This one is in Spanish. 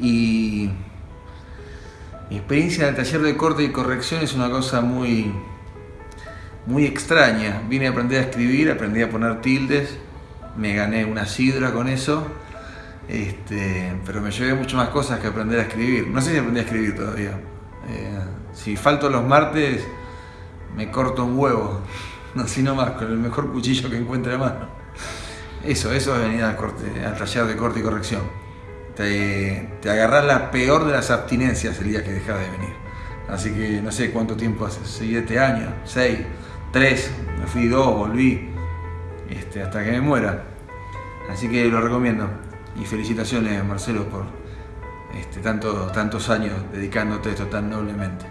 Y mi experiencia en el taller de corte y corrección es una cosa muy, muy extraña. Vine a aprender a escribir, aprendí a poner tildes, me gané una sidra con eso, este, pero me llevé mucho más cosas que aprender a escribir. No sé si aprendí a escribir todavía. Eh, si falto los martes, me corto un huevo, así nomás, con el mejor cuchillo que encuentre a mano. Eso, eso es venir al, corte, al taller de corte y corrección. Te, te agarrás la peor de las abstinencias el día que dejas de venir. Así que no sé cuánto tiempo hace, siete años, seis, tres, me fui dos, volví, este, hasta que me muera. Así que lo recomiendo. Y felicitaciones Marcelo por este, tanto, tantos años dedicándote a esto tan noblemente.